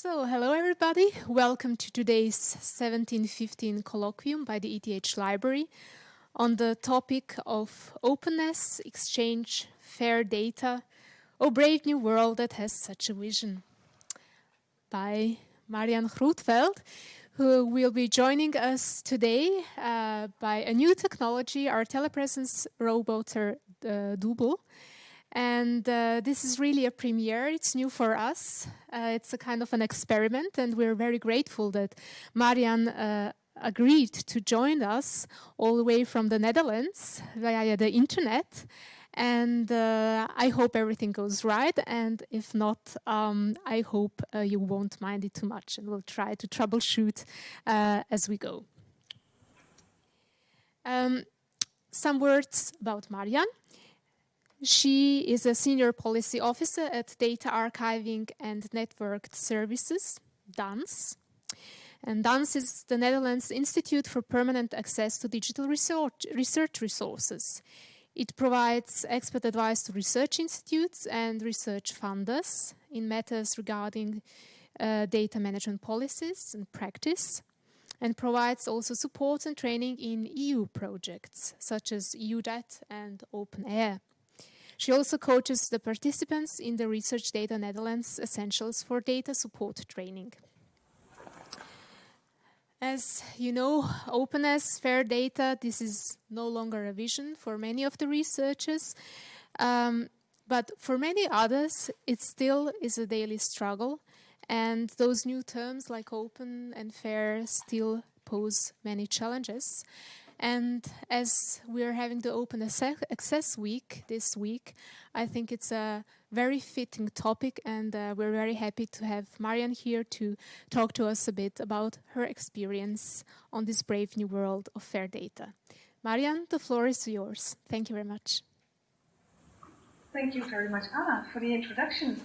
So, hello everybody. Welcome to today's 1715 colloquium by the ETH Library on the topic of openness, exchange, fair data, a brave new world that has such a vision. By Marjan Grootveld, who will be joining us today uh, by a new technology, our telepresence roboter uh, Double. And uh, this is really a premiere. It's new for us. Uh, it's a kind of an experiment, and we're very grateful that Marjan uh, agreed to join us all the way from the Netherlands via the internet. And uh, I hope everything goes right. And if not, um, I hope uh, you won't mind it too much, and we'll try to troubleshoot uh, as we go. Um, some words about Marjan. She is a senior policy officer at Data Archiving and Networked Services, DANS. And DANS is the Netherlands Institute for Permanent Access to Digital Research, research Resources. It provides expert advice to research institutes and research funders in matters regarding uh, data management policies and practice, and provides also support and training in EU projects such as EUDAT and OpenAIRE. She also coaches the participants in the Research Data Netherlands Essentials for Data Support training. As you know, openness, fair data, this is no longer a vision for many of the researchers. Um, but for many others, it still is a daily struggle. And those new terms like open and fair still pose many challenges. And as we're having the Open Access Week this week, I think it's a very fitting topic, and uh, we're very happy to have Marjan here to talk to us a bit about her experience on this brave new world of fair data. Marjan, the floor is yours. Thank you very much. Thank you very much, Anna, for the introduction.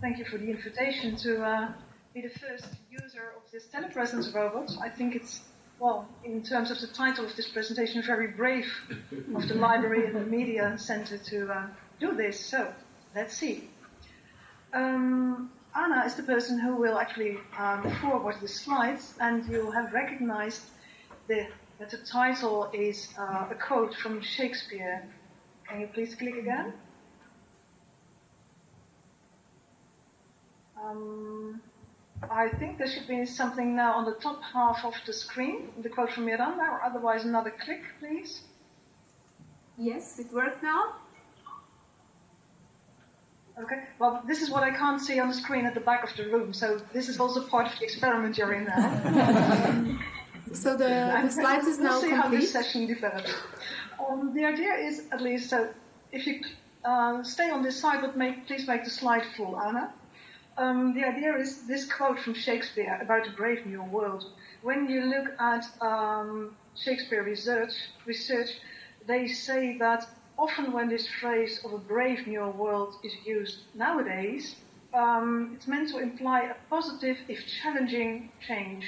Thank you for the invitation to uh, be the first user of this telepresence robot. I think it's well, in terms of the title of this presentation, very brave of the library and the media center to uh, do this. So, let's see. Um, Anna is the person who will actually um, forward the slides, and you'll have recognized the, that the title is uh, a quote from Shakespeare. Can you please click again? Um, I think there should be something now on the top half of the screen, the quote from Miranda, or otherwise another click, please. Yes, it worked now. Okay, well, this is what I can't see on the screen at the back of the room, so this is also part of the experiment you're in now. so the, the slides is now we'll see complete. how this session develops. Um, the idea is, at least, so if you uh, stay on this side, but make, please make the slide full, Anna. Um, the idea is this quote from Shakespeare about a brave new world. When you look at um, Shakespeare research, research, they say that often when this phrase of a brave new world is used nowadays, um, it's meant to imply a positive, if challenging, change.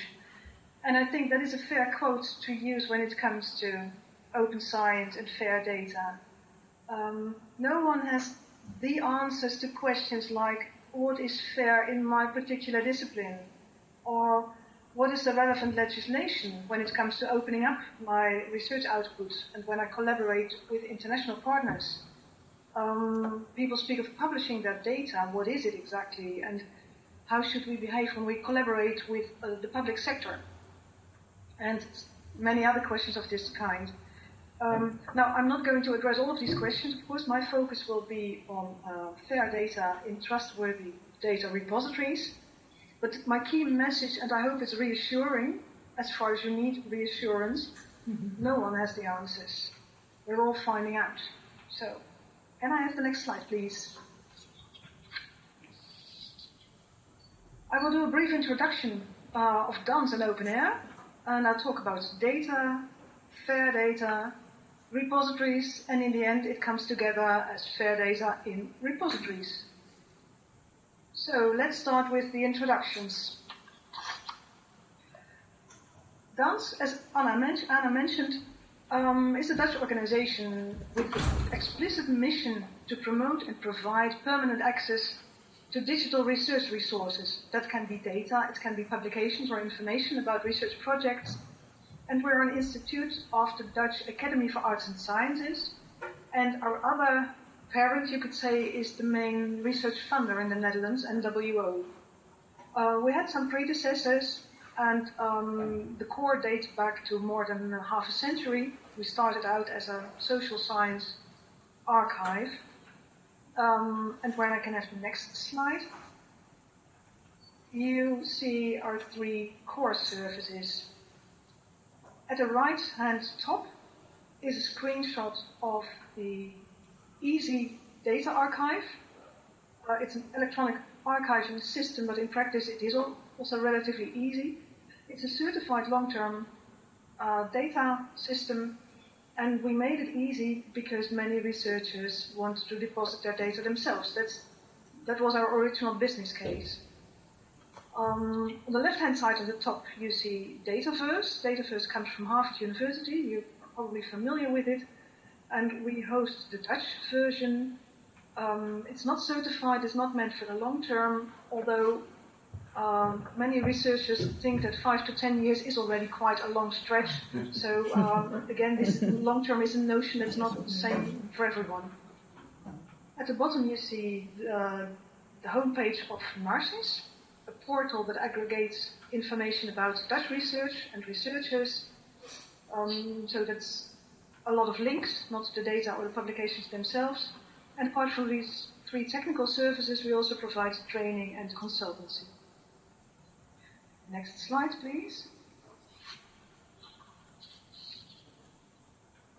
And I think that is a fair quote to use when it comes to open science and fair data. Um, no one has the answers to questions like what is fair in my particular discipline, or what is the relevant legislation when it comes to opening up my research output and when I collaborate with international partners. Um, people speak of publishing that data. What is it exactly? And how should we behave when we collaborate with uh, the public sector? And many other questions of this kind. Um, now, I'm not going to address all of these questions. Of course, my focus will be on uh, fair data in trustworthy data repositories. But my key message, and I hope it's reassuring, as far as you need reassurance, mm-hmm. no one has the answers. We're all finding out. So, can I have the next slide, please? I will do a brief introduction uh, of DANS and OpenAIRE, and I'll talk about data, fair data, repositories, and in the end it comes together as fair data in repositories. So let's start with the introductions. DANS, as Anna, men Anna mentioned, um, is a Dutch organization with the explicit mission to promote and provide permanent access to digital research resources. That can be data, it can be publications or information about research projects. And we're an institute of the Dutch Academy for Arts and Sciences. And our other parent, you could say, is the main research funder in the Netherlands, NWO. Uh, we had some predecessors, and um, the core dates back to more than half a century. We started out as a social science archive. Um, and when I can have the next slide, you see our three core services. At the right hand top is a screenshot of the EASY Data Archive. Uh, it's an electronic archiving system, but in practice it is also relatively easy. It's a certified long-term uh, data system and we made it easy because many researchers wanted to deposit their data themselves. That's, that was our original business case. Um, on the left-hand side of the top, you see Dataverse. Dataverse comes from Harvard University. You're probably familiar with it. And we host the Dutch version. Um, it's not certified. It's not meant for the long term, although um, many researchers think that five to ten years is already quite a long stretch. So um, again, this long term is a notion that's not the same for everyone. At the bottom, you see uh, the homepage of Narcis, a portal that aggregates information about Dutch research and researchers. Um, so that's a lot of links, not the data or the publications themselves. And apart from these three technical services, we also provide training and consultancy. Next slide, please.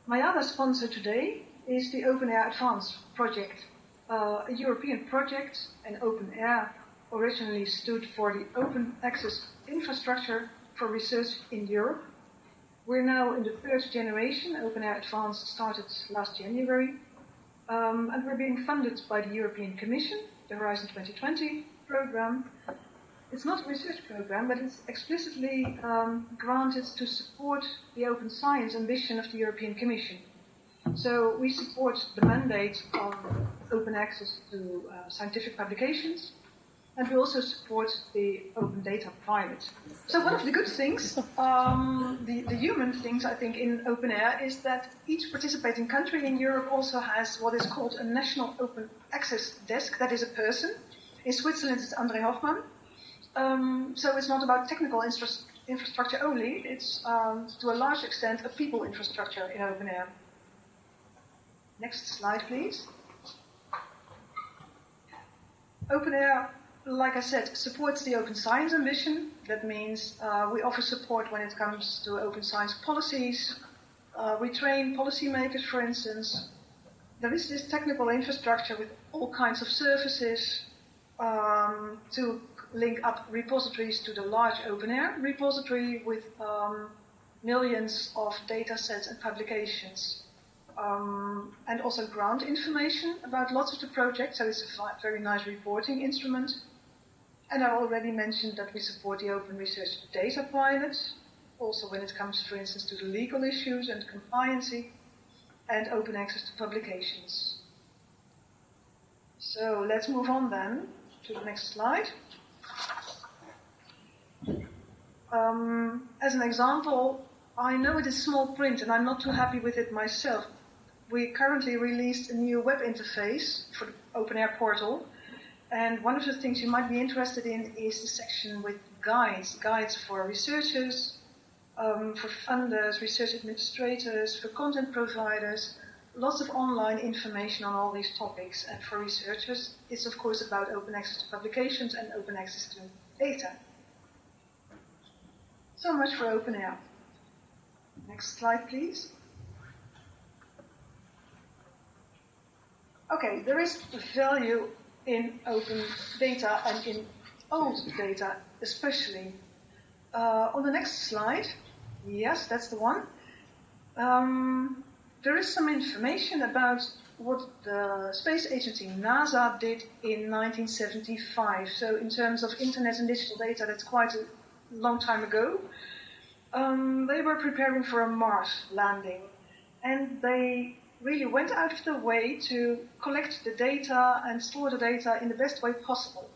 My other sponsor today is the OpenAIRE Advance project, uh, a European project, and OpenAIRE originally stood for the Open Access Infrastructure for Research in Europe. We're now in the third generation. OpenAIRE Advance started last January, um, and we're being funded by the European Commission, the Horizon 2020 program, it's not a research program, but it's explicitly um, granted to support the open science ambition of the European Commission. So we support the mandate of open access to uh, scientific publications, and we also support the open data pilot. So one of the good things, um, the, the human things I think in OpenAIRE is that each participating country in Europe also has what is called a national open access desk, that is a person. In Switzerland it's André Hoffmann, um, so it's not about technical infra infrastructure only, it's um, to a large extent a people infrastructure in OpenAIRE. Next slide, please. OpenAIRE, like I said, supports the open science ambition. That means uh, we offer support when it comes to open science policies. Uh, we train policymakers, for instance. There is this technical infrastructure with all kinds of services um, to link up repositories to the large OpenAIRE repository with um, millions of data sets and publications. Um, and also ground information about lots of the projects, so it's a very nice reporting instrument. And I already mentioned that we support the Open Research Data Pilot, also when it comes, for instance, to the legal issues and compliancy, and open access to publications. So let's move on then to the next slide. Um, as an example, I know it is small print and I'm not too happy with it myself. We currently released a new web interface for the OpenAIRE portal. And one of the things you might be interested in is the section with guides, guides for researchers, um, for funders, research administrators, for content providers, lots of online information on all these topics. And for researchers, it's of course about open access to publications and open access to data. So much for OpenAIRE. Next slide, please. Okay, there is value in open data and in old data especially. Uh, on the next slide, yes, that's the one. Um, there is some information about what the space agency NASA did in 1975. So in terms of internet and digital data, that's quite a long time ago. Um, they were preparing for a Mars landing, and they really went out of their way to collect the data and store the data in the best way possible.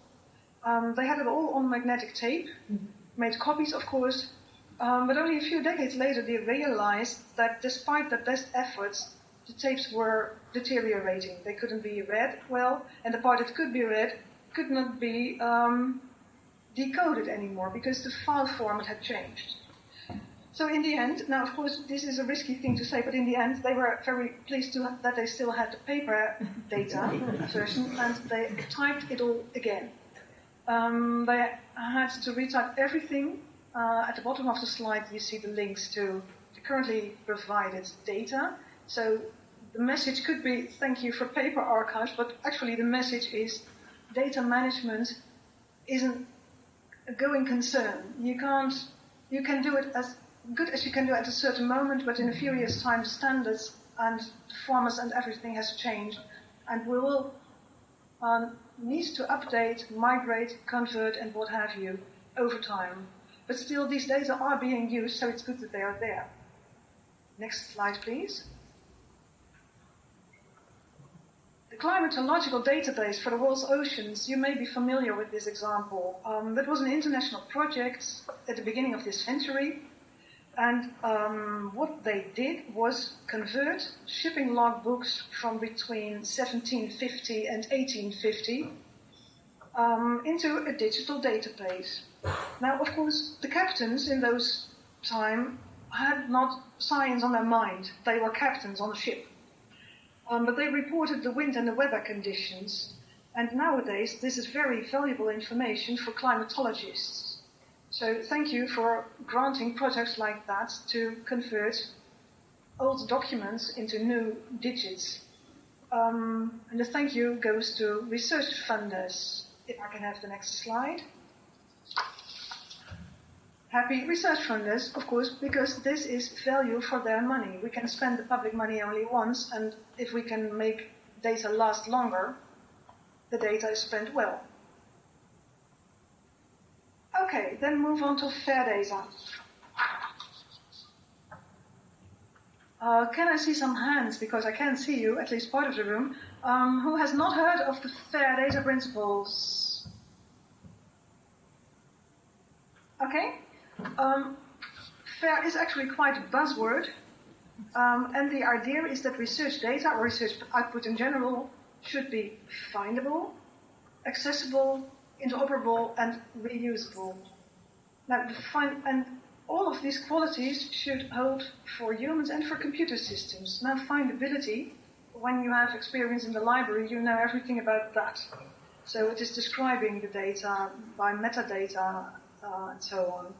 Um, they had it all on magnetic tape, mm-hmm. made copies, of course, um, but only a few decades later they realized that despite their best efforts, the tapes were deteriorating. They couldn't be read well, and the part that could be read could not be um, decoded anymore because the file format had changed. So in the end, now of course this is a risky thing to say, but in the end they were very pleased to, that they still had the paper data version and they typed it all again. Um, they had to retype everything. Uh, at the bottom of the slide you see the links to the currently provided data. So the message could be thank you for paper archives, but actually the message is data management isn't a going concern. You can't, you can do it as good as you can do at a certain moment, but in a years' time, standards and the formats and everything has changed, and we will um, need to update, migrate, convert, and what have you over time. But still, these data are being used, so it's good that they are there. Next slide, please. The climatological database for the world's oceans, you may be familiar with this example. Um, that was an international project at the beginning of this century and um, what they did was convert shipping logbooks from between 1750 and 1850 um, into a digital database. Now, of course, the captains in those time had not science on their mind. They were captains on a ship. Um, but they reported the wind and the weather conditions. And nowadays, this is very valuable information for climatologists so thank you for granting projects like that to convert old documents into new digits. Um, and the thank you goes to research funders. If I can have the next slide. Happy research funders, of course, because this is value for their money. We can spend the public money only once, and if we can make data last longer, the data is spent well. Okay, then move on to fair data. Uh, can I see some hands, because I can't see you, at least part of the room, um, who has not heard of the fair data principles? Okay. Um, fair is actually quite a buzzword, um, and the idea is that research data or research output in general should be findable, accessible, interoperable, and reusable. Now, find, and all of these qualities should hold for humans and for computer systems. Now, findability, when you have experience in the library, you know everything about that. So it is describing the data by metadata uh, and so on.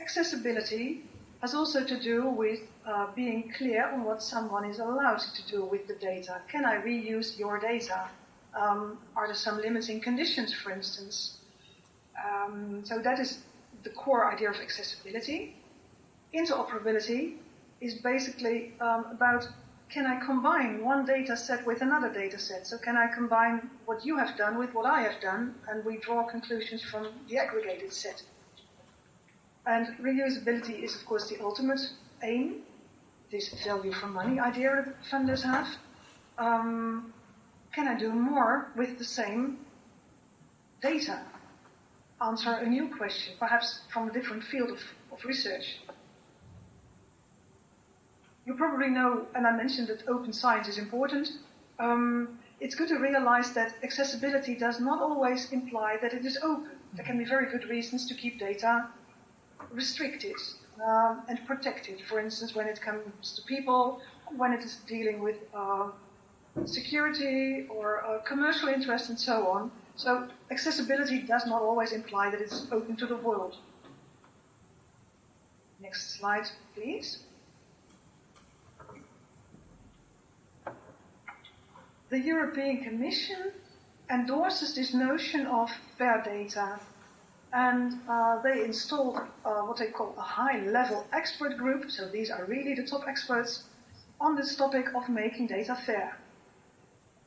Accessibility has also to do with uh, being clear on what someone is allowed to do with the data. Can I reuse your data? Um, are there some limiting conditions, for instance? Um, so that is the core idea of accessibility. Interoperability is basically um, about can I combine one data set with another data set? So can I combine what you have done with what I have done, and we draw conclusions from the aggregated set. And reusability is, of course, the ultimate aim, this value for money idea that funders have. Um, can I do more with the same data? Answer a new question, perhaps from a different field of, of research. You probably know, and I mentioned that open science is important. Um, it's good to realize that accessibility does not always imply that it is open. There can be very good reasons to keep data restricted um, and protected. For instance, when it comes to people, when it is dealing with uh, security or commercial interest and so on. So accessibility does not always imply that it's open to the world. Next slide, please. The European Commission endorses this notion of fair data and uh, they installed uh, what they call a high-level expert group, so these are really the top experts on this topic of making data fair.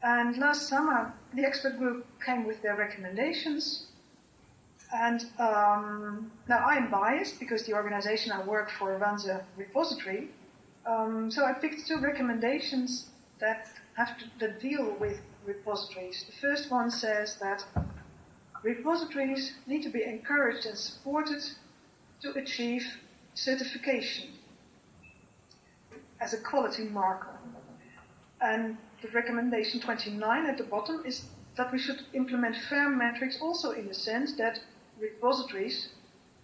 And last summer, the expert group came with their recommendations. And um, now I'm biased because the organization I work for runs a repository. Um, so I picked two recommendations that have to that deal with repositories. The first one says that repositories need to be encouraged and supported to achieve certification as a quality marker. And the recommendation 29 at the bottom is that we should implement fair metrics also in the sense that repositories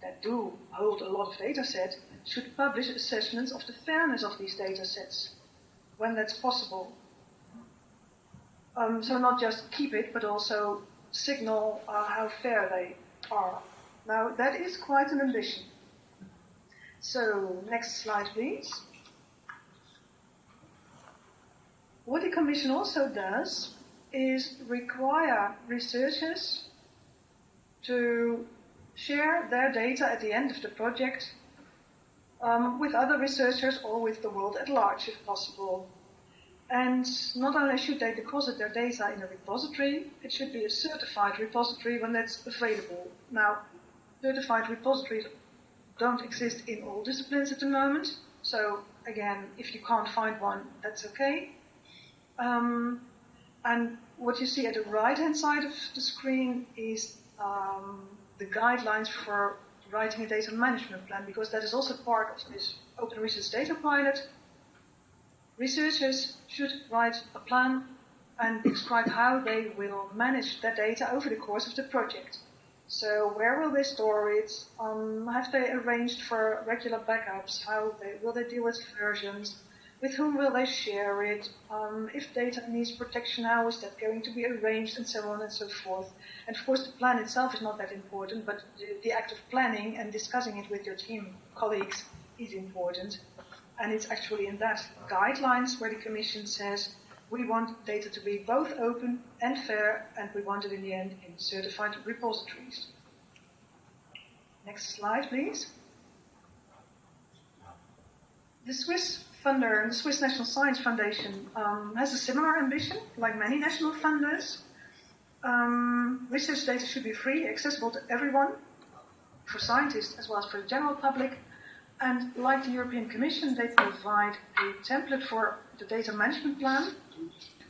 that do hold a lot of data sets should publish assessments of the fairness of these data sets when that's possible. Um, so not just keep it, but also signal uh, how fair they are. Now that is quite an ambition. So next slide, please. What the Commission also does is require researchers to share their data at the end of the project um, with other researchers or with the world at large if possible. And not only should they deposit their data in a repository, it should be a certified repository when that's available. Now, certified repositories don't exist in all disciplines at the moment, so again, if you can't find one, that's okay. Um, and what you see at the right-hand side of the screen is um, the guidelines for writing a data management plan, because that is also part of this Open Research Data Pilot. Researchers should write a plan and describe how they will manage their data over the course of the project. So where will they store it? Um, have they arranged for regular backups? How they, will they deal with versions? With whom will they share it? Um, if data needs protection, how is that going to be arranged, and so on and so forth. And of course, the plan itself is not that important, but the, the act of planning and discussing it with your team colleagues is important. And it's actually in that guidelines where the Commission says we want data to be both open and fair, and we want it in the end in certified repositories. Next slide, please. The Swiss funder, and the Swiss National Science Foundation, um, has a similar ambition, like many national funders. Um, research data should be free, accessible to everyone, for scientists as well as for the general public. And like the European Commission, they provide a template for the data management plan.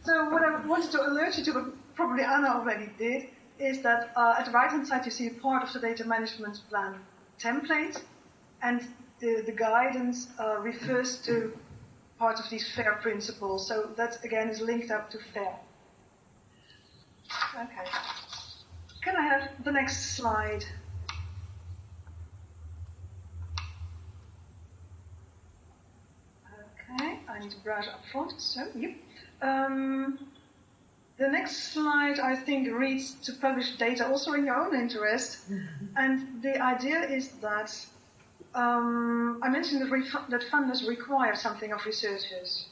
So what I wanted to alert you to, but probably Anna already did, is that uh, at the right-hand side you see part of the data management plan template, and the, the guidance uh, refers to part of these FAIR principles. So that again is linked up to FAIR. Okay. Can I have the next slide? Okay, I need to browse up front. So, yep. Um, the next slide, I think, reads to publish data also in your own interest. and the idea is that um, I mentioned that, that, funders require something of researchers.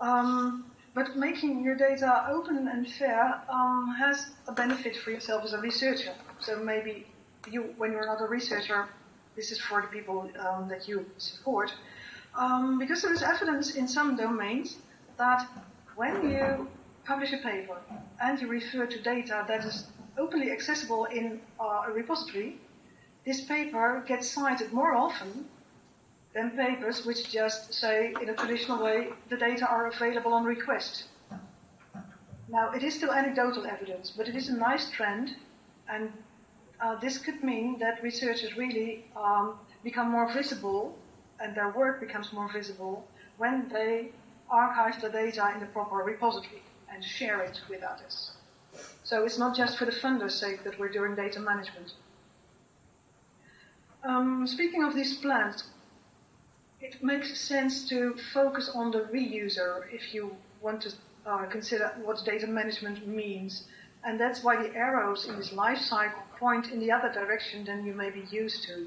Um, but making your data open and fair um, has a benefit for yourself as a researcher. So maybe you, when you're not a researcher, this is for the people um, that you support. Um, because there is evidence in some domains that when you publish a paper and you refer to data that is openly accessible in uh, a repository, this paper gets cited more often than papers which just say in a traditional way the data are available on request. Now, it is still anecdotal evidence, but it is a nice trend, and uh, this could mean that researchers really um, become more visible and their work becomes more visible when they archive the data in the proper repository and share it with others. So it's not just for the funder's sake that we're doing data management. Um, speaking of these plans, it makes sense to focus on the reuser if you want to uh, consider what data management means. And that's why the arrows in this life cycle point in the other direction than you may be used to.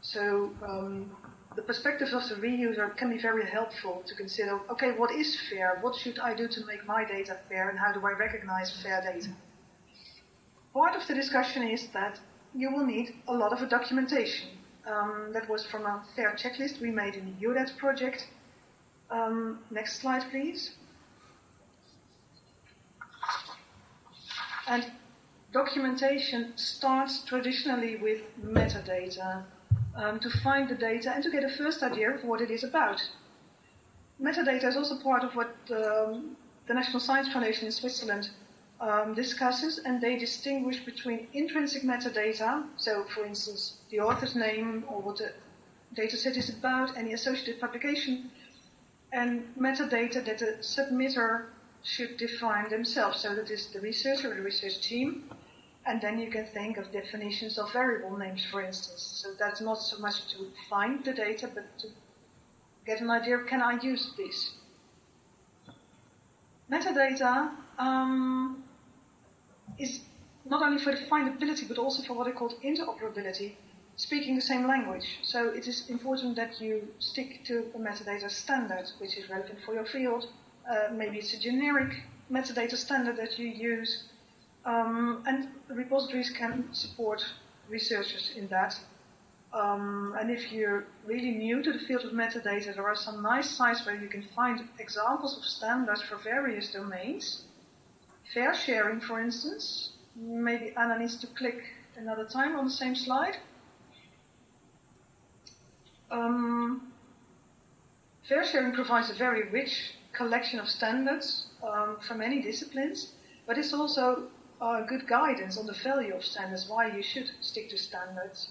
So um, the perspective of the reuser can be very helpful to consider, okay, what is fair? What should I do to make my data fair? And how do I recognize fair data? Part of the discussion is that you will need a lot of documentation. Um, that was from a fair checklist we made in the EUDAT project. Um, next slide, please. And documentation starts traditionally with metadata um, to find the data and to get a first idea of what it is about. metadata is also part of what um, the National Science Foundation in Switzerland um, discusses, and they distinguish between intrinsic metadata, so for instance, the author's name or what the dataset is about, any associated publication, and metadata that the submitter should define themselves. So that is the researcher or the research team. And then you can think of definitions of variable names, for instance. So that's not so much to find the data, but to get an idea of can I use this? Metadata um, is not only for the findability, but also for what are called interoperability, speaking the same language. So it is important that you stick to a metadata standard, which is relevant for your field. Uh, maybe it's a generic metadata standard that you use. Um, and repositories can support researchers in that. Um, and if you're really new to the field of metadata, there are some nice sites where you can find examples of standards for various domains. FAIRsharing, for instance. Maybe Anna needs to click another time on the same slide. Um, fair sharing provides a very rich collection of standards um, from many disciplines, but it's also uh, good guidance on the value of standards, why you should stick to standards.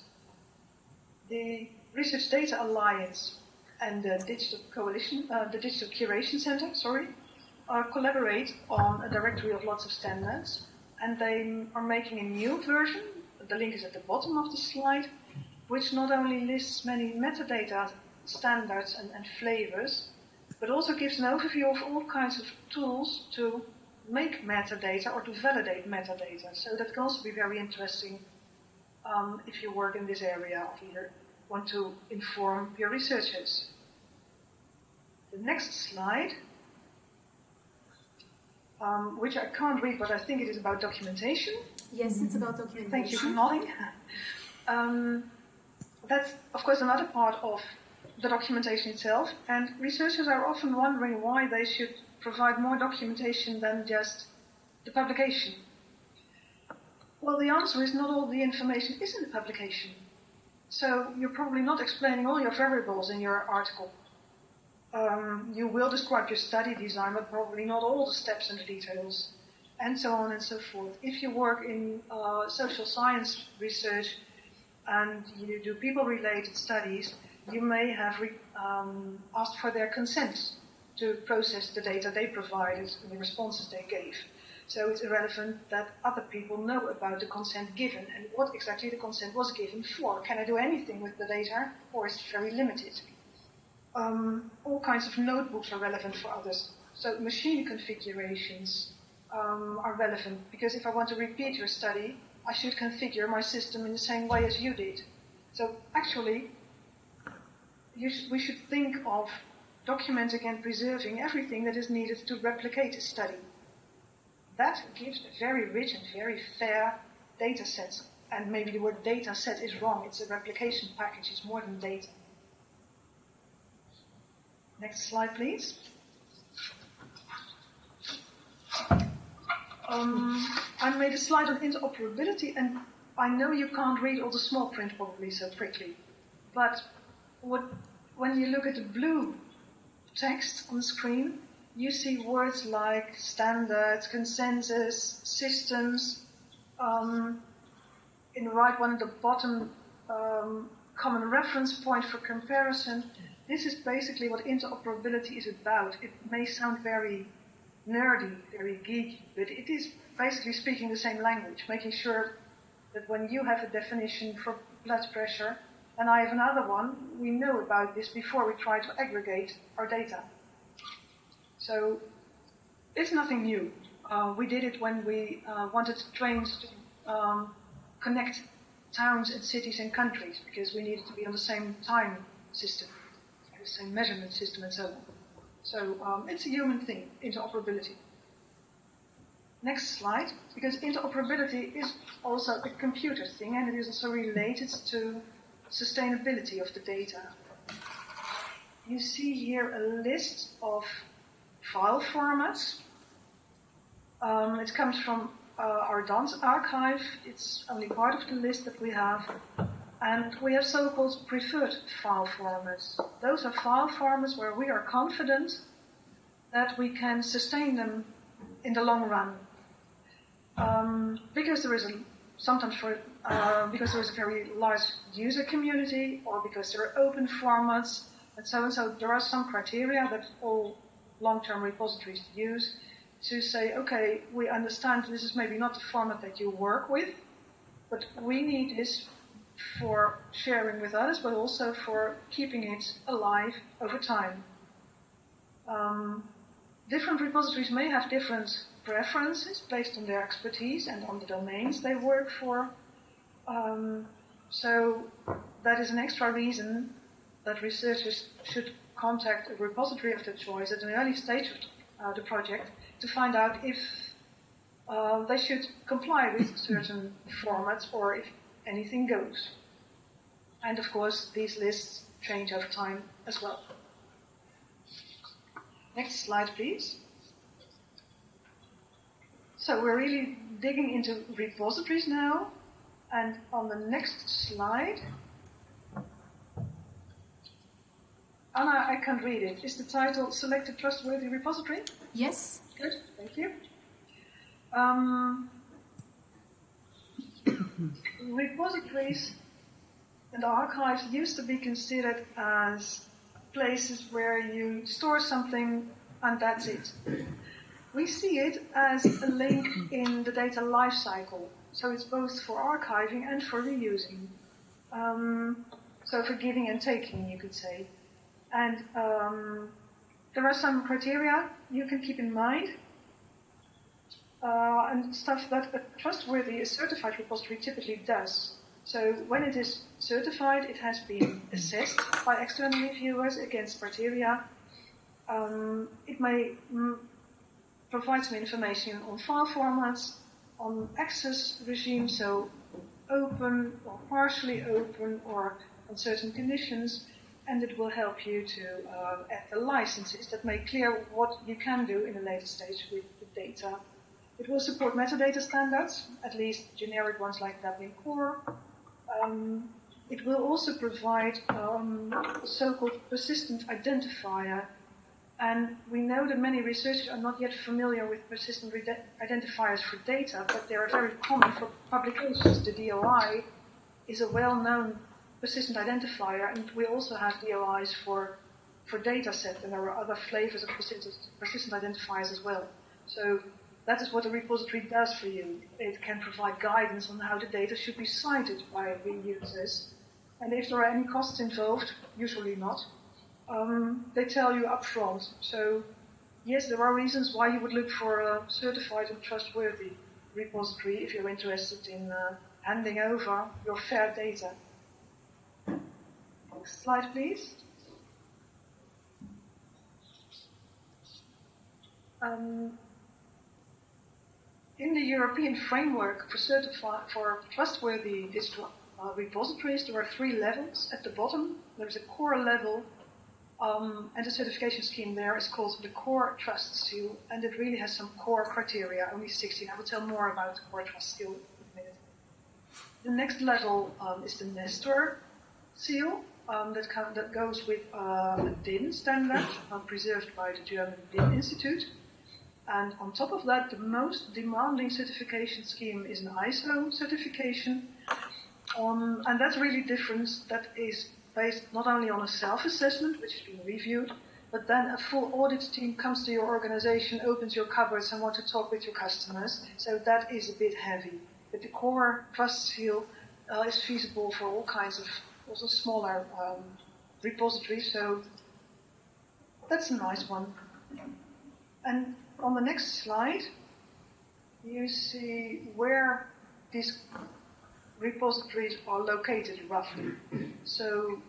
The Research Data Alliance and the Digital Coalition, uh, the Digital Curation Center, sorry, uh, collaborate on a directory of lots of standards, and they are making a new version. The link is at the bottom of the slide, which not only lists many metadata standards and, and flavors, but also gives an overview of all kinds of tools to make metadata or to validate metadata. So that can also be very interesting um, if you work in this area or either want to inform your researchers. The next slide, um, which I can't read, but I think it is about documentation. Yes, it's about documentation. Thank you for nodding. Um, that's, of course, another part of the documentation itself, and researchers are often wondering why they should provide more documentation than just the publication. Well, the answer is not all the information is in the publication. So you're probably not explaining all your variables in your article. Um, you will describe your study design, but probably not all the steps and the details, and so on and so forth. If you work in uh, social science research and you do people-related studies, you may have um, asked for their consent to process the data they provided and the responses they gave. So it's irrelevant that other people know about the consent given and what exactly the consent was given for. Can I do anything with the data or is it very limited? Um, all kinds of notebooks are relevant for others. So machine configurations um, are relevant because if I want to repeat your study, I should configure my system in the same way as you did. So actually, sh- we should think of documenting and preserving everything that is needed to replicate a study. That gives a very rich and very fair data set. And maybe the word data set is wrong. It's a replication package. It's more than data. Next slide, please. Um, I made a slide on interoperability, and I know you can't read all the small print probably so quickly. But what, when you look at the blue text on the screen, you see words like standards, consensus, systems. Um, in the right one at the bottom, um, common reference point for comparison. This is basically what interoperability is about. It may sound very nerdy, very geeky, but it is basically speaking the same language, making sure that when you have a definition for blood pressure and I have another one, we know about this before we try to aggregate our data. So it's nothing new. Uh, we did it when we uh, wanted trains to um, connect towns and cities and countries because we needed to be on the same time system, the same measurement system, and so on. So um, it's a human thing, interoperability. Next slide, because interoperability is also a computer thing and it is also related to sustainability of the data. You see here a list of file formats. Um, it comes from uh, our DANS archive. It's only part of the list that we have. And we have so-called preferred file formats. Those are file formats where we are confident that we can sustain them in the long run. Um, because there is a, sometimes for, uh, because there is a very large user community or because there are open formats and so and so there are some criteria that all long-term repositories use to say, okay, we understand this is maybe not the format that you work with, but we need this for sharing with others, but also for keeping it alive over time. Um, different repositories may have different preferences based on their expertise and on the domains they work for. Um, so that is an extra reason that researchers should contact a repository of their choice at an early stage of uh, the project to find out if uh, they should comply with certain formats or if anything goes. And of course, these lists change over time as well. Next slide, please. So we're really digging into repositories now. And on the next slide, Anna, I can't read it. Is the title Select a Trustworthy Repository? Yes. Good, thank you. Um, repositories and archives used to be considered as places where you store something and that's it. We see it as a link in the data lifecycle. So it's both for archiving and for reusing. Um, so for giving and taking, you could say. And um, there are some criteria you can keep in mind. Uh, and stuff that a trustworthy, a certified repository typically does. So when it is certified, it has been assessed by external reviewers against criteria. Um, it may mm, provide some information on file formats, on access regime, so open or partially open or on certain conditions, and it will help you to uh, add the licenses that make clear what you can do in a later stage with the data. It will support metadata standards, at least generic ones like Dublin Core. Um, it will also provide um, so-called persistent identifier. And we know that many researchers are not yet familiar with persistent identifiers for data, but they are very common for publications. The DOI is a well-known persistent identifier, and we also have DOIs for for data sets, and there are other flavors of persistent, persistent identifiers as well. So that is what a repository does for you. It can provide guidance on how the data should be cited by reusers. And if there are any costs involved, usually not, um, they tell you upfront. So yes, there are reasons why you would look for a certified and trustworthy repository if you're interested in uh, handing over your fair data. Next slide, please. Um, in the European framework for, for trustworthy digital uh, repositories, there are three levels. At the bottom, there's a core level, um, and the certification scheme there is called the Core Trust Seal, and it really has some core criteria, only 16. I will tell more about the Core Trust Seal in a minute. The next level um, is the Nestor Seal, um, that, that, goes with uh, a DIN standard uh, preserved by the German DIN Institute. And on top of that, the most demanding certification scheme is an ISO certification. Um, and that's really different. That is based not only on a self-assessment, which has been reviewed, but then a full audit team comes to your organization, opens your cupboards and wants to talk with your customers. So that is a bit heavy. But the core trust seal uh, is feasible for all kinds of also smaller um, repositories. So that's a nice one. And on the next slide, you see where these repositories are located roughly. So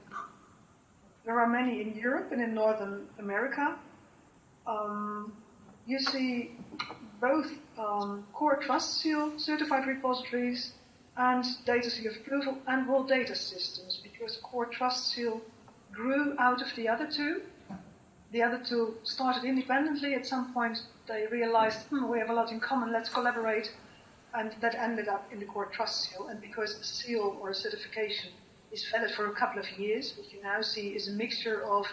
there are many in Europe and in Northern America. Um, you see both um, core trust seal certified repositories and data seal approval and world data systems because core trust seal grew out of the other two. The other two started independently. At some point, they realized, hmm, we have a lot in common, let's collaborate. And that ended up in the core trust seal. And because a seal or a certification is valid for a couple of years. What you now see is a mixture of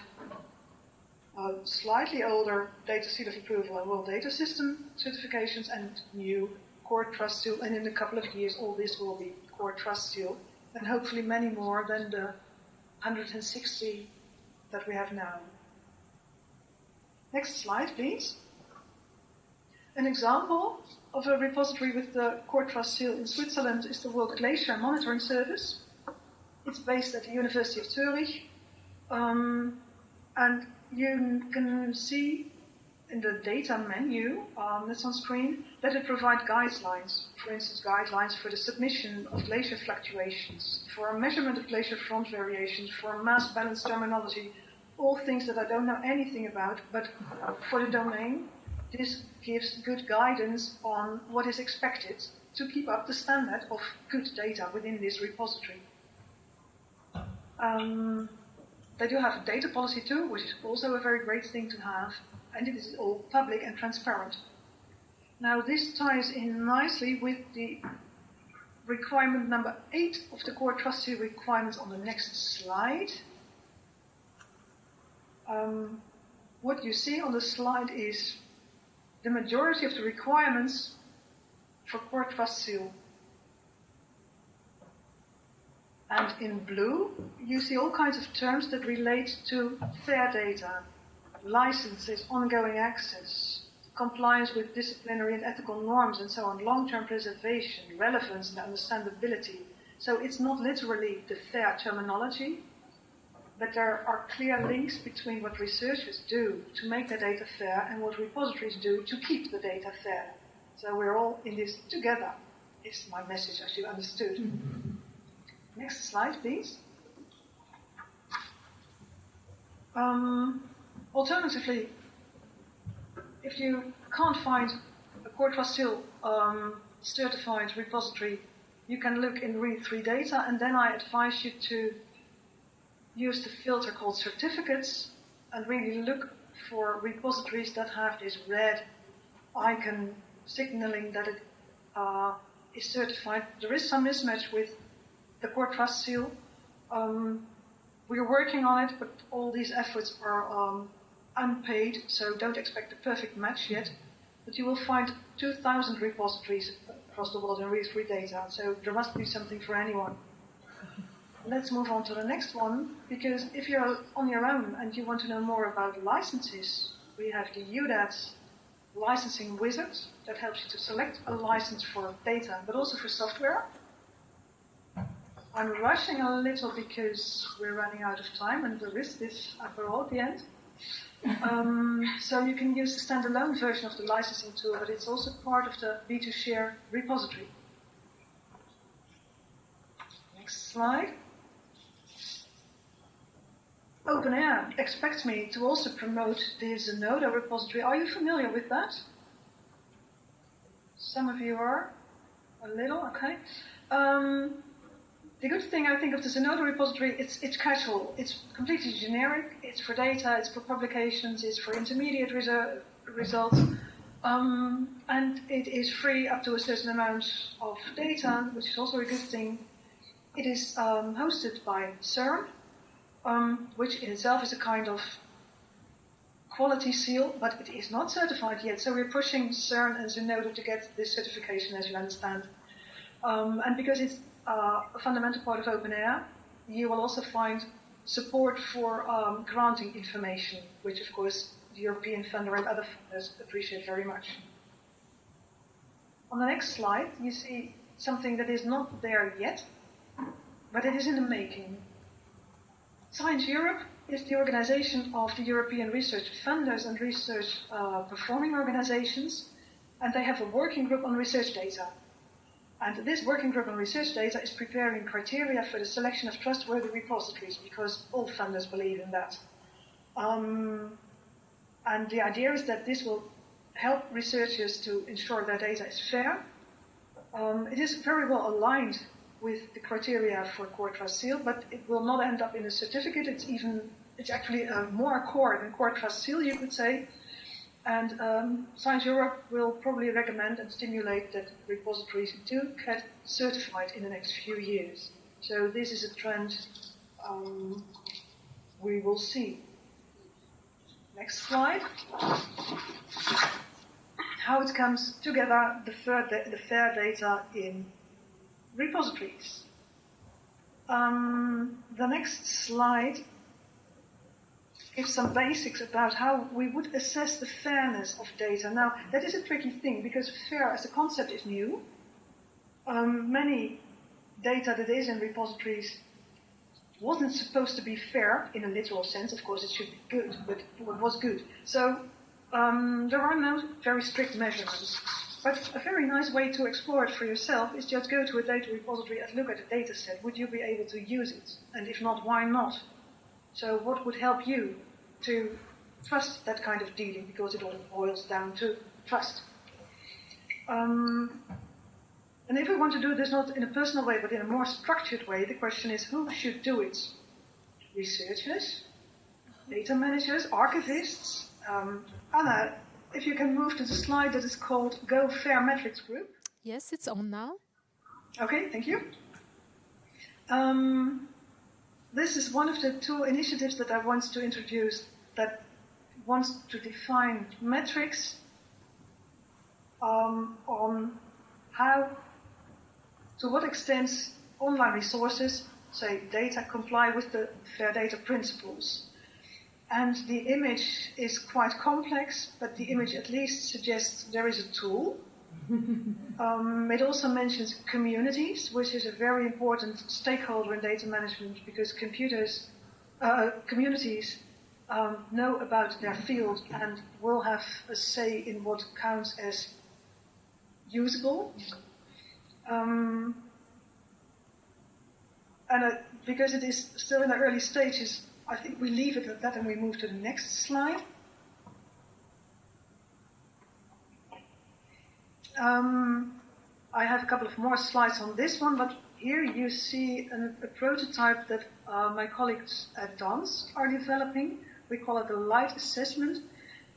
slightly older data seal of approval and world data system certifications and new core trust seal. And in a couple of years, all this will be core trust seal, and hopefully many more than the 160 that we have now. Next slide, please. An example of a repository with the core trust seal in Switzerland is the World Glacier Monitoring Service. It's based at the University of Zurich. Um, and you can see in the data menu um, that's on screen that it provides guidelines. For instance, guidelines for the submission of glacier fluctuations, for a measurement of glacier front variations, for mass balance terminology, all things that I don't know anything about, but for the domain, this gives good guidance on what is expected to keep up the standard of good data within this repository. Um, they do have a data policy too, which is also a very great thing to have, and it is all public and transparent. Now, this ties in nicely with the requirement number eight of the core trust seal requirements on the next slide. Um, what you see on the slide is the majority of the requirements for core trust And in blue, you see all kinds of terms that relate to fair data, licenses, ongoing access, compliance with disciplinary and ethical norms, and so on, long-term preservation, relevance, and understandability. So it's not literally the fair terminology, but there are clear links between what researchers do to make the data fair and what repositories do to keep the data fair. So we're all in this together, is my message, as you understood. Mm-hmm. Next slide, please. Um, alternatively, if you can't find a Trust um, certified repository, you can look in RE3 data, and then I advise you to use the filter called certificates and really look for repositories that have this red icon signaling that it uh, is certified. There is some mismatch with the core trust seal. Um, we're working on it, but all these efforts are um, unpaid, so don't expect a perfect match yet. But you will find 2,000 repositories across the world in RE3 data, so there must be something for anyone. Let's move on to the next one, because if you're on your own and you want to know more about licenses, we have the EUDAT licensing wizard that helps you to select a license for data, but also for software. I'm rushing a little because we're running out of time and there is this apero at the end. Um, so you can use the standalone version of the licensing tool, but it's also part of the B2Share repository. Next slide. OpenAIRE expects me to also promote the Zenodo repository. Are you familiar with that? Some of you are. A little, okay. Um, the good thing I think of the Zenodo repository, it's, it's casual. It's completely generic. It's for data, it's for publications, it's for intermediate resu- results. Um, and it is free up to a certain amount of data, which is also a good thing. It is um, hosted by CERN, um, which in itself is a kind of quality seal, but it is not certified yet. So we're pushing CERN and Zenodo to get this certification, as you understand. Um, and because it's uh, a fundamental part of OpenAIRE, you will also find support for um, granting information, which of course the European funder and other funders appreciate very much. On the next slide, you see something that is not there yet, but it is in the making. Science Europe is the organization of the European research funders and research uh, performing organizations, and they have a working group on research data. And this working group on research data is preparing criteria for the selection of trustworthy repositories because all funders believe in that. Um, and the idea is that this will help researchers to ensure their data is fair. Um, it is very well aligned with the criteria for core trust seal, but it will not end up in a certificate. It's even, it's actually more core than core trust seal, you could say, and um, Science Europe will probably recommend and stimulate that repositories do get certified in the next few years. So this is a trend um, we will see. Next slide. How it comes together, the the fair data in repositories. Um, the next slide gives some basics about how we would assess the fairness of data. Now, that is a tricky thing because fair as a concept is new. Um, many data that is in repositories wasn't supposed to be fair in a literal sense. Of course, it should be good, but it was good. So um, there are no very strict measurements. But a very nice way to explore it for yourself is just go to a data repository and look at the data set. Would you be able to use it? And if not, why not? So what would help you to trust that kind of dealing? Because it all boils down to trust. Um, and if we want to do this not in a personal way, but in a more structured way, the question is who should do it? Researchers, data managers, archivists. Um, if you can move to the slide that is called Go Fair Metrics Group. Yes, it's on now. Okay, thank you. Um, this is one of the two initiatives that I want to introduce that wants to define metrics um, on how, to what extent online resources, say data, comply with the fair data principles. And the image is quite complex, but the image at least suggests there is a tool. um, it also mentions communities, which is a very important stakeholder in data management because computers, uh, communities um, know about their field and will have a say in what counts as usable. Um, and uh, because it is still in the early stages, I think we leave it at that and we move to the next slide. Um, I have a couple of more slides on this one, but here you see an, a prototype that uh, my colleagues at DANS are developing. We call it the light assessment.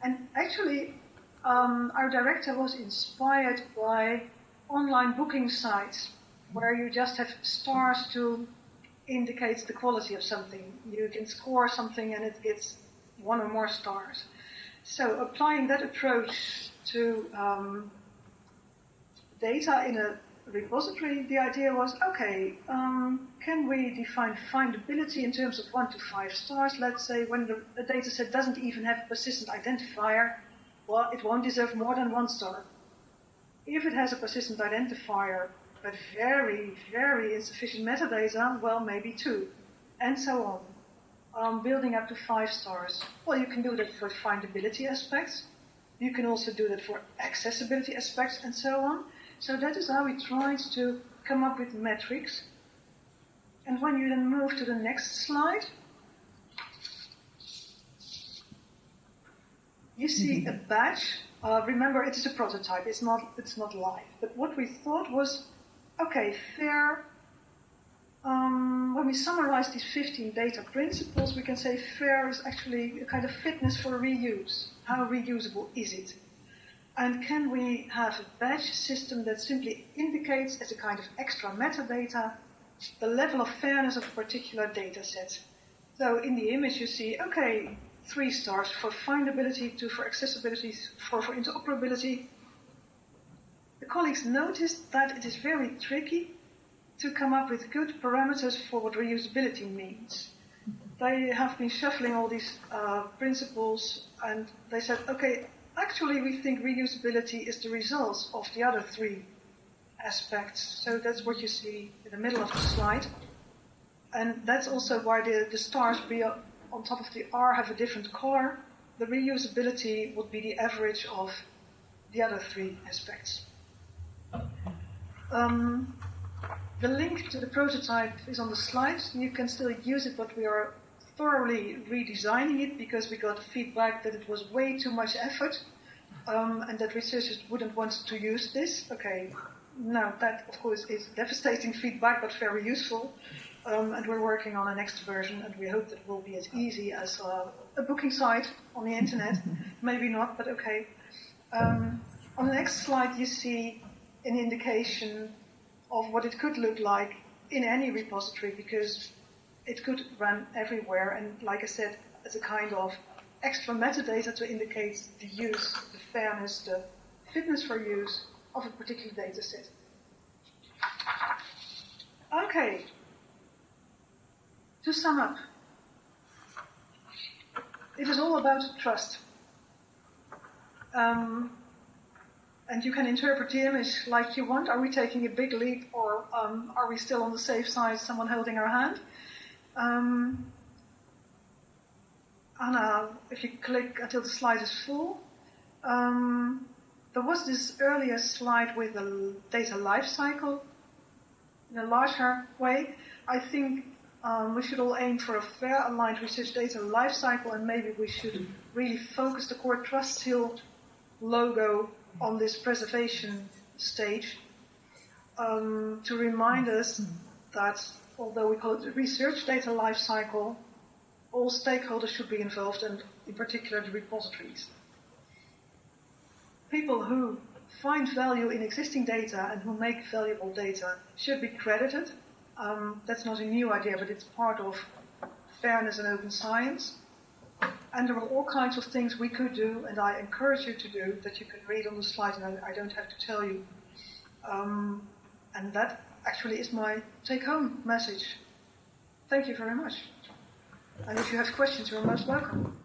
And actually, um, our director was inspired by online booking sites where you just have stars to indicates the quality of something. You can score something and it gets one or more stars. So applying that approach to um, data in a repository, the idea was, okay, um, can we define findability in terms of one to five stars? Let's say when the, data set doesn't even have a persistent identifier, well, it won't deserve more than one star. If it has a persistent identifier, but very, very insufficient metadata, well, maybe two, and so on. Um, building up to five stars. Well, you can do that for findability aspects. You can also do that for accessibility aspects and so on. So that is how we tried to come up with metrics. And when you then move to the next slide, you see a badge. Uh, remember, it is a prototype. It's not. It's not live. But what we thought was Okay, fair. Um, when we summarize these 15 data principles, we can say fair is actually a kind of fitness for reuse. How reusable is it? And can we have a badge system that simply indicates as a kind of extra metadata the level of fairness of a particular data set? So in the image you see, okay, three stars for findability, two for accessibility, four for interoperability, the colleagues noticed that it is very tricky to come up with good parameters for what reusability means. They have been shuffling all these uh, principles and they said, okay, actually we think reusability is the result of the other three aspects. So that's what you see in the middle of the slide. And that's also why the, the stars on top of the R have a different color. The reusability would be the average of the other three aspects. Um, the link to the prototype is on the slide. You can still use it, but we are thoroughly redesigning it because we got feedback that it was way too much effort um, and that researchers wouldn't want to use this. Okay, now that of course is devastating feedback, but very useful. Um, and we're working on a next version, and we hope that it will be as easy as uh, a booking site on the internet. Maybe not, but okay. Um, on the next slide, you see an indication of what it could look like in any repository because it could run everywhere. And like I said, as a kind of extra metadata to indicate the use, the fairness, the fitness for use of a particular data set. Okay. To sum up, it is all about trust. Um, and you can interpret the image like you want. Are we taking a big leap or um, are we still on the safe side, someone holding our hand? Um, Anna, if you click until the slide is full, um, there was this earlier slide with the data lifecycle in a larger way. I think um, we should all aim for a fair aligned research data lifecycle and maybe we should really focus the core trust seal logo on this preservation stage um, to remind us that although we call it the research data lifecycle, all stakeholders should be involved and in particular the repositories. People who find value in existing data and who make valuable data should be credited. Um, that's not a new idea, but it's part of fairness and open science. And there are all kinds of things we could do, and I encourage you to do, that you can read on the slide, and I, I don't have to tell you. Um, and that actually is my take-home message. Thank you very much. And if you have questions, you're most welcome.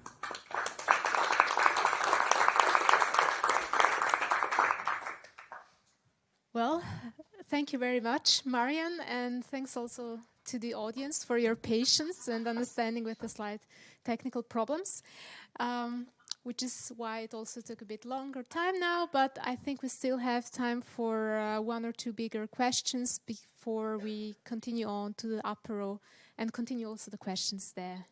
Well, thank you very much, Marjan, and thanks also to the audience for your patience and understanding with the slight technical problems, um, which is why it also took a bit longer time now, but I think we still have time for uh, one or two bigger questions before we continue on to the apero and continue also the questions there.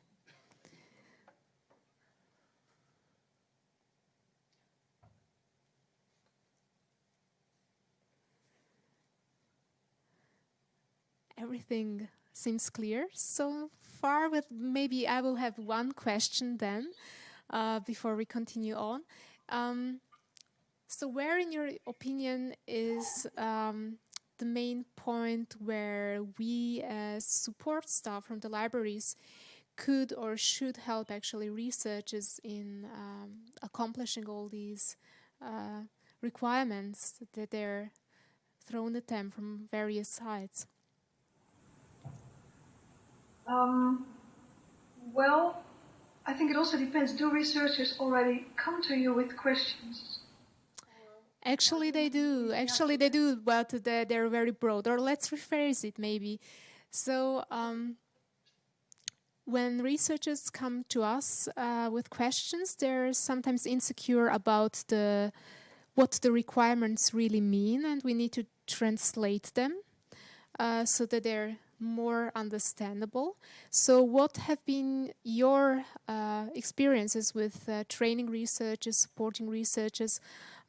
everything seems clear so far. With maybe I will have one question then uh, before we continue on. Um, so, where, in your opinion, is um, the main point where we, as support staff from the libraries, could or should help actually researchers in um, accomplishing all these uh, requirements that they're thrown at them from various sides? Um, well, I think it also depends. Do researchers already come to you with questions? Actually, they do. Actually, they do, but they're very broad. Or let's rephrase it maybe. So, um, when researchers come to us uh, with questions, they're sometimes insecure about the what the requirements really mean, and we need to translate them uh, so that they're more understandable. So, what have been your uh, experiences with uh, training researchers, supporting researchers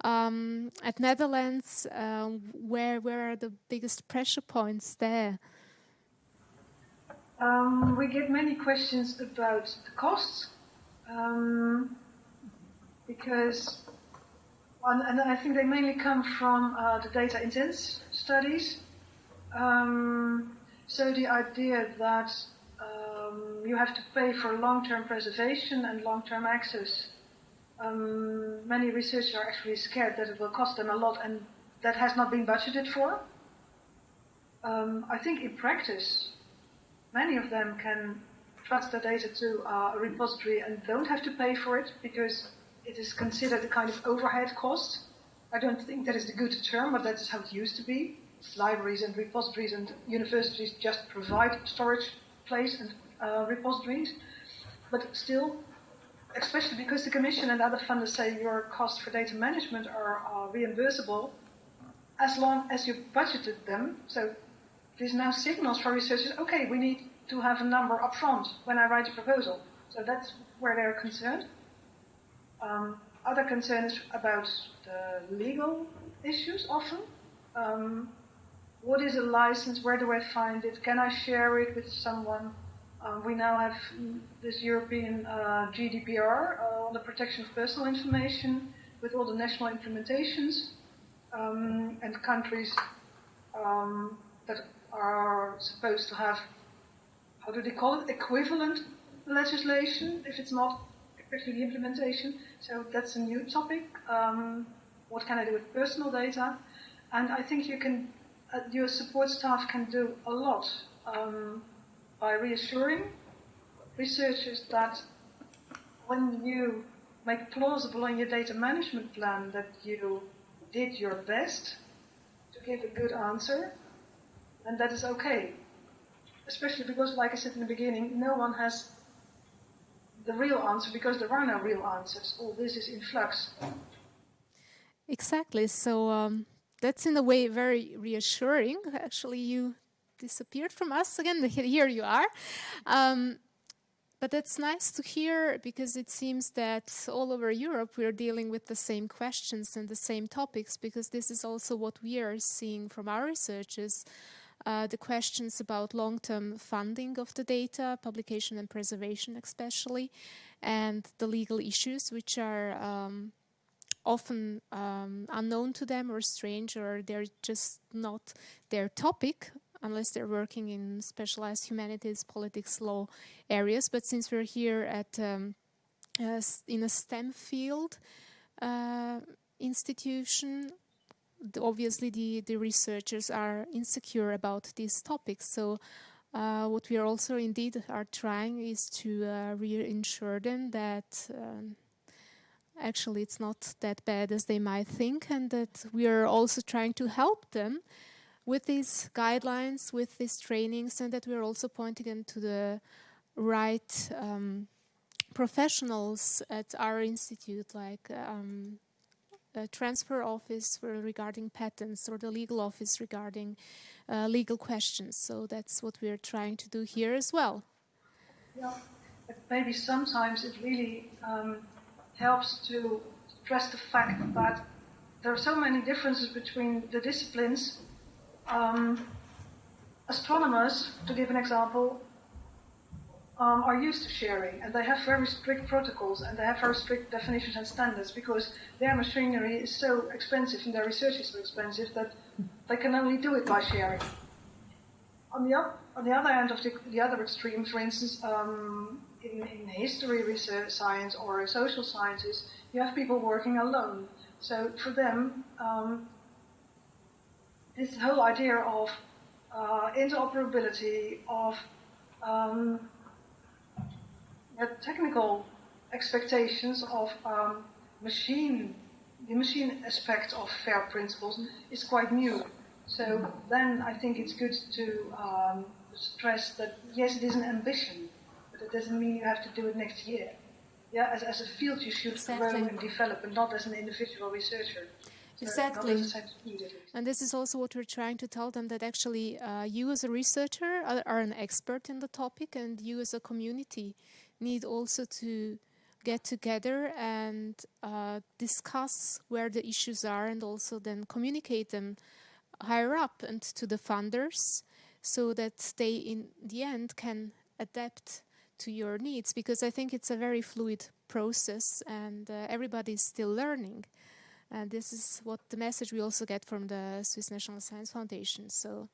um, at Netherlands? Um, where where are the biggest pressure points there? Um, we get many questions about the costs um, because, and I think they mainly come from uh, the data intense studies. Um, so the idea that um, you have to pay for long-term preservation and long-term access, um, many researchers are actually scared that it will cost them a lot and that has not been budgeted for. Um, I think in practice, many of them can trust their data to a repository and don't have to pay for it because it is considered a kind of overhead cost. I don't think that is the good term, but that is how it used to be libraries and repositories and universities just provide storage place and uh, repositories. But still, especially because the Commission and other funders say your costs for data management are, are reimbursable, as long as you budgeted them. So this now signals for researchers, okay, we need to have a number up front when I write a proposal. So that's where they're concerned. Um, other concerns about the legal issues often. Um, what is a license? Where do I find it? Can I share it with someone? Um, we now have this European uh, GDPR uh, on the protection of personal information with all the national implementations um, and countries um, that are supposed to have, how do they call it, equivalent legislation if it's not actually implementation. So that's a new topic. Um, what can I do with personal data? And I think you can, uh, your support staff can do a lot um, by reassuring researchers that when you make plausible in your data management plan that you did your best to give a good answer, then that is okay. Especially because, like I said in the beginning, no one has the real answer because there are no real answers. All this is in flux. Exactly. So um, that's in a way very reassuring. Actually, you disappeared from us again. Here you are. Um, but that's nice to hear because it seems that all over Europe we're dealing with the same questions and the same topics because this is also what we are seeing from our researchers. Uh, the questions about long-term funding of the data, publication and preservation especially, and the legal issues which are um, often um, unknown to them or strange or they're just not their topic unless they're working in specialized humanities, politics, law areas. But since we're here at um, uh, in a STEM field uh, institution, obviously the, the researchers are insecure about these topics. So uh, what we are also indeed are trying is to uh, reassure them that um, actually it's not that bad as they might think and that we are also trying to help them with these guidelines, with these trainings, and that we're also pointing them to the right um, professionals at our institute, like um, a transfer office for regarding patents or the legal office regarding uh, legal questions. So that's what we're trying to do here as well. Yeah, maybe sometimes it really um, helps to stress the fact that there are so many differences between the disciplines um, astronomers, to give an example, um, are used to sharing, and they have very strict protocols, and they have very strict definitions and standards because their machinery is so expensive and their research is so expensive that they can only do it by sharing. On the, on the other end of the, the other extreme, for instance, um, in, in, history research science or social sciences, you have people working alone. So for them, um, this whole idea of uh, interoperability, of um, technical expectations of um, machine, the machine aspect of FAIR principles is quite new. So then I think it's good to um, stress that yes, it is an ambition, doesn't mean you have to do it next year. Yeah, as, as a field you should exactly. grow and develop, and not as an individual researcher. Exactly. And this is also what we're trying to tell them that actually uh, you as a researcher are, are, an expert in the topic and you as a community need also to get together and uh, discuss where the issues are and also then communicate them higher up and to the funders so that they in the end can adapt to your needs because I think it's a very fluid process and uh, everybody is still learning. And this is what the message we also get from the Swiss National Science Foundation. So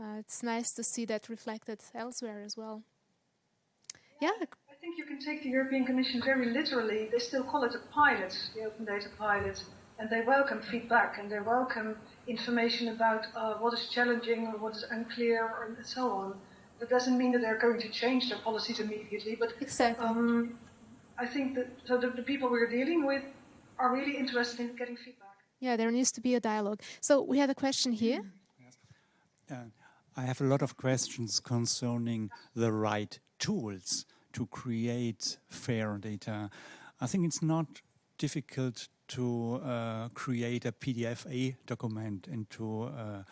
uh, it's nice to see that reflected elsewhere as well. Yeah. I think you can take the European Commission very literally. They still call it a pilot, the Open Data Pilot, and they welcome feedback and they welcome information about uh, what is challenging or what is unclear and so on. That doesn't mean that they're going to change their policies immediately, but exactly. Um, I think that so the, the people we're dealing with are really interested in getting feedback. Yeah, there needs to be a dialogue. So we have a question here. Yes. Uh, I have a lot of questions concerning the right tools to create fair data. I think it's not difficult to uh, create a PDF-A document and to uh,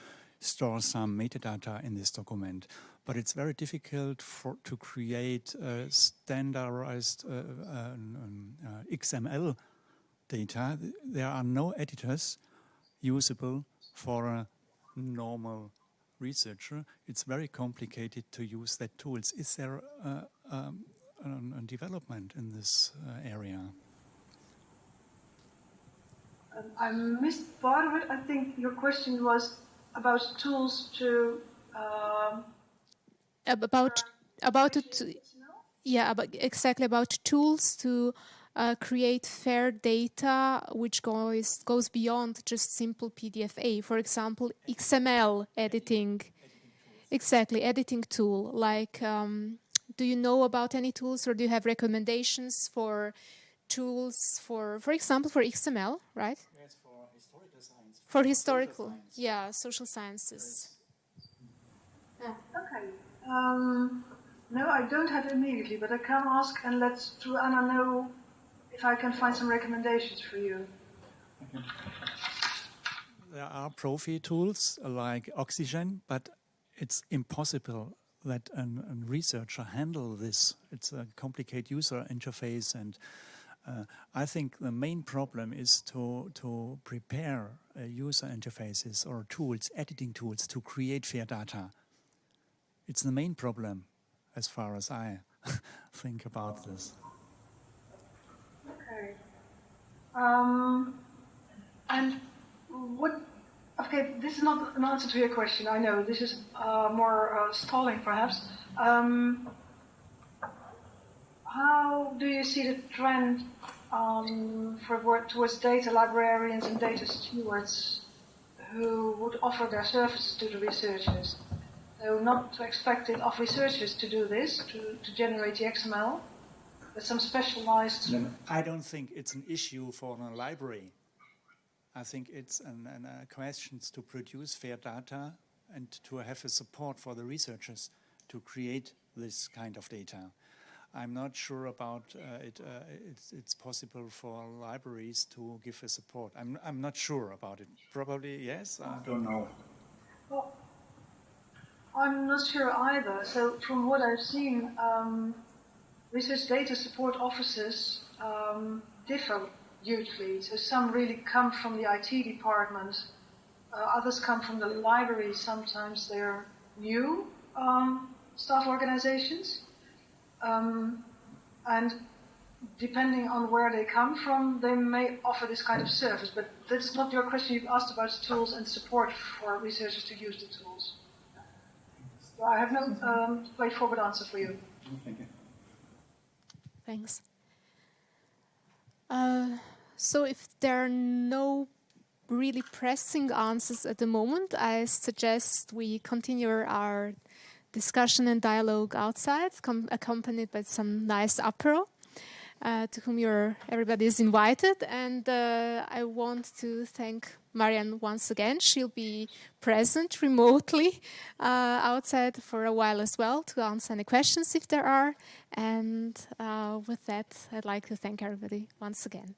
store some metadata in this document. But it's very difficult for, to create standardized uh, um, uh, XML data, there are no editors usable for a normal researcher. It's very complicated to use that tools. Is there a, a, a development in this uh, area? Um, I missed part of it. I think your question was about tools to Um, about about it, yeah, about, exactly about tools to uh, create fair data which goes goes beyond just simple PDFA. For example, XML editing. Exactly, editing tool. Like, um, do you know about any tools, or do you have recommendations for tools for, for example, for XML, right? Yes, for historical science. For historical, social yeah, social sciences. Okay. Um, no, I don't have it immediately, but I can ask and let through Anna know if I can find some recommendations for you. There are Profi tools like Oxygen, but it's impossible that a researcher handle this. It's a complicated user interface and uh, I think the main problem is to, to prepare uh, user interfaces or tools, editing tools to create fair data. It's the main problem as far as I think about this. Okay. Um, and what, okay, this is not an answer to your question, I know. This is uh, more uh, stalling perhaps. Um, how do you see the trend um, for towards data librarians and data stewards who would offer their services to the researchers? So not expected of researchers to do this, to, to generate the XML, but some specialized... I don't think it's an issue for a library. I think it's an, an, a question to produce fair data and to have a support for the researchers to create this kind of data. I'm not sure about uh, it. Uh, it's, it's, possible for libraries to give a support. I'm, I'm not sure about it. Probably yes. I don't know. Well, I'm not sure either. So from what I've seen, um, research data support offices um, differ hugely. So some really come from the IT department, uh, others come from the library. Sometimes they're new um, staff organizations. Um, and depending on where they come from, they may offer this kind of service. But that's not your question. You've asked about tools and support for researchers to use the tools. I have no um, straightforward answer for you. Thank you. Thanks. Uh, so if there are no really pressing answers at the moment, I suggest we continue our discussion and dialogue outside, accompanied by some nice apero uh, to whom everybody is invited. And uh, I want to thank Marjan once again. She'll be present remotely uh, outside for a while as well to answer any questions if there are. And uh, with that, I'd like to thank everybody once again.